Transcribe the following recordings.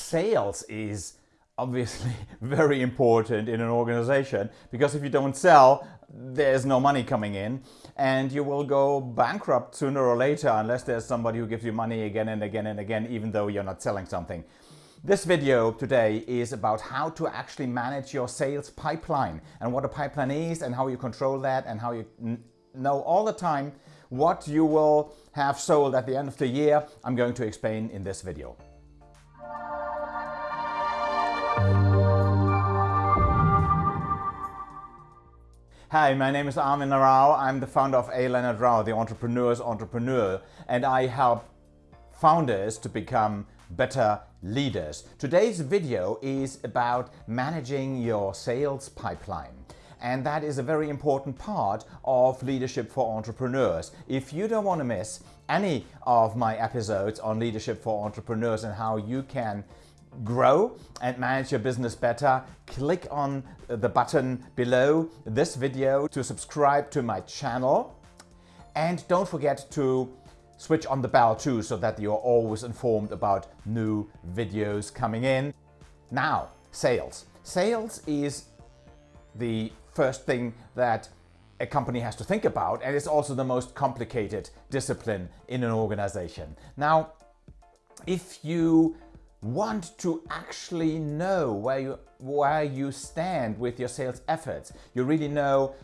sales is obviously very important in an organization because if you don't sell, there's no money coming in and you will go bankrupt sooner or later unless there's somebody who gives you money again and again and again even though you're not selling something. This video today is about how to actually manage your sales pipeline and what a pipeline is and how you control that and how you know all the time what you will have sold at the end of the year. I'm going to explain in this video. Hi, my name is Armin Rao. I'm the founder of A. Leonard Rao, the entrepreneur's entrepreneur, and I help founders to become better leaders. Today's video is about managing your sales pipeline. And that is a very important part of leadership for entrepreneurs. If you don't want to miss any of my episodes on leadership for entrepreneurs and how you can grow and manage your business better, click on the button below this video to subscribe to my channel. And don't forget to switch on the bell too so that you're always informed about new videos coming in. Now, sales. Sales is the first thing that a company has to think about and it's also the most complicated discipline in an organization. Now, if you want to actually know where you where you stand with your sales efforts. You really know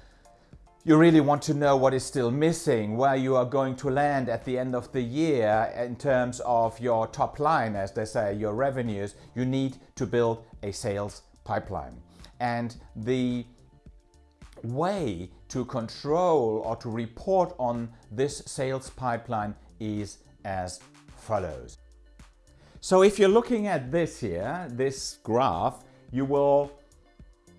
you really want to know what is still missing, where you are going to land at the end of the year in terms of your top line, as they say, your revenues. You need to build a sales pipeline. And the way to control or to report on this sales pipeline is as follows. So if you're looking at this here, this graph, you will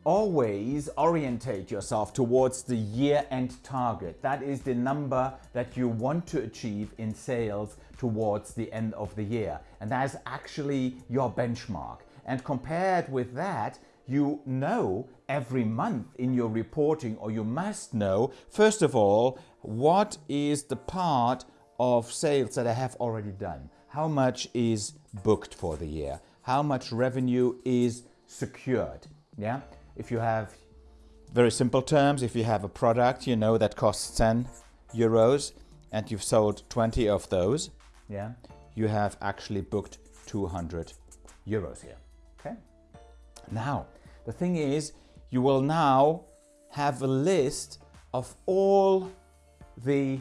always orientate yourself towards the year-end target. That is the number that you want to achieve in sales towards the end of the year. And that is actually your benchmark. And compared with that, you know every month in your reporting or you must know, first of all, what is the part of sales that I have already done? How much is booked for the year, how much revenue is secured. Yeah, if you have very simple terms, if you have a product, you know that costs 10 euros and you've sold 20 of those, yeah, you have actually booked 200 euros here. Okay. Now, the thing is, you will now have a list of all the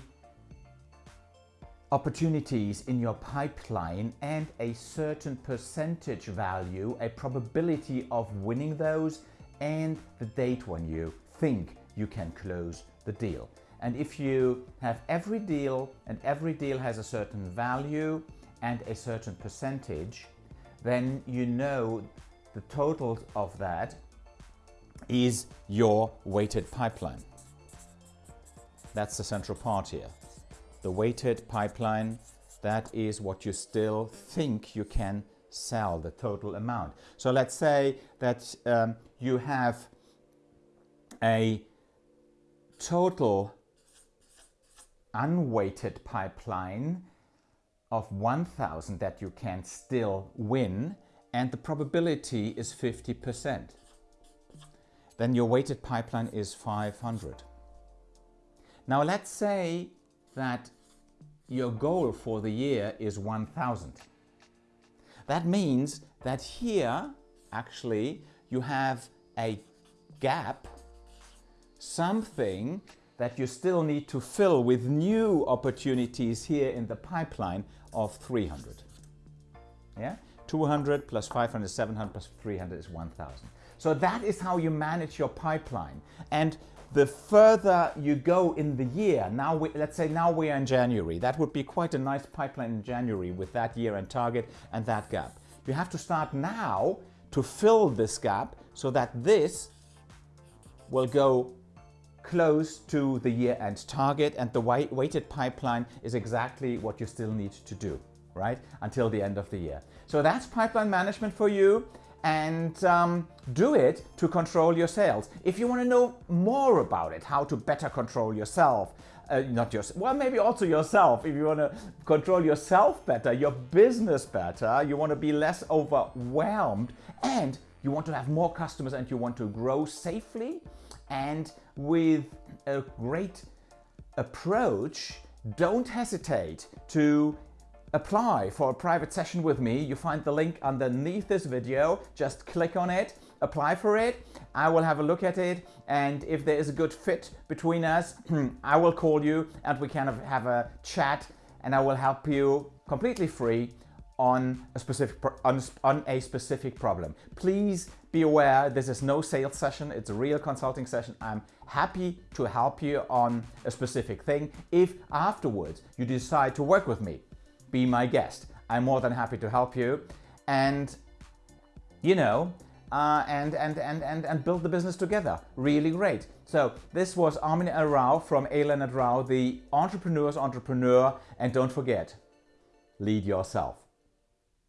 opportunities in your pipeline and a certain percentage value, a probability of winning those and the date when you think you can close the deal. And if you have every deal and every deal has a certain value and a certain percentage, then you know the total of that is your weighted pipeline. That's the central part here the weighted pipeline, that is what you still think you can sell, the total amount. So let's say that um, you have a total unweighted pipeline of 1000 that you can still win and the probability is 50%. Then your weighted pipeline is 500. Now let's say that your goal for the year is 1000. That means that here actually you have a gap, something that you still need to fill with new opportunities here in the pipeline of 300. Yeah, 200 plus 500, 700 plus 300 is 1000. So that is how you manage your pipeline. And the further you go in the year, now we, let's say now we are in January, that would be quite a nice pipeline in January with that year end target and that gap. You have to start now to fill this gap so that this will go close to the year end target and the weighted pipeline is exactly what you still need to do, right? Until the end of the year. So that's pipeline management for you and um, do it to control your sales. If you want to know more about it, how to better control yourself, uh, not just well maybe also yourself if you want to control yourself better your business better you want to be less overwhelmed and you want to have more customers and you want to grow safely and with a great approach don't hesitate to apply for a private session with me. You find the link underneath this video. Just click on it, apply for it. I will have a look at it and if there is a good fit between us, I will call you and we can have a chat and I will help you completely free on a specific on, on a specific problem. Please be aware this is no sales session, it's a real consulting session. I'm happy to help you on a specific thing. If afterwards you decide to work with me, be my guest. I'm more than happy to help you and you know uh, and, and, and, and, and build the business together. Really great. So this was Armin. Rao from A. Leonard Rao, the entrepreneur's entrepreneur. And don't forget, lead yourself.